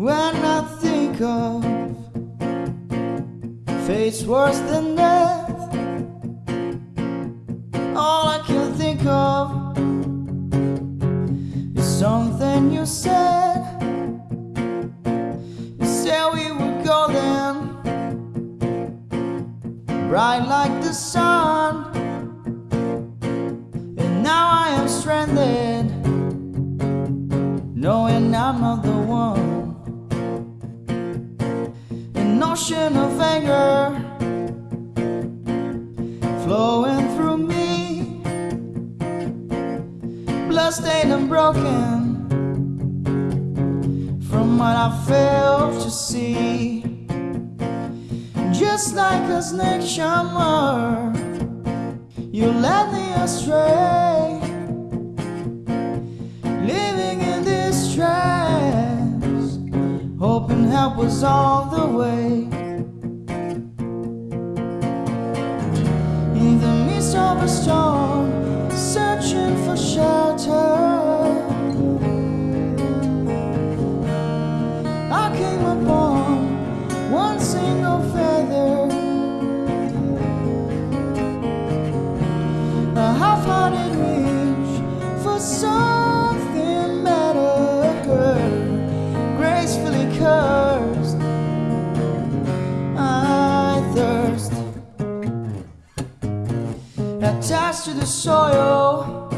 when I think of fate's worse than death. All I can think of is something you said. You said we were golden, bright like the sun. And now I am stranded, ocean of anger flowing through me, bloodstained and broken from what I failed to see. Just like a snake charmer, hoping help was on the way. In the midst of a storm, searching for shelter, I came upon one single feather. Attached to the soil.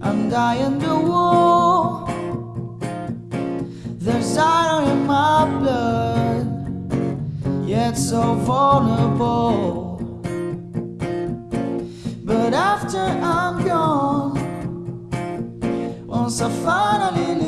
I'm dying to war. There's iron in my blood, yet so vulnerable. But after I'm gone, once I finally leave,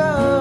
Oh.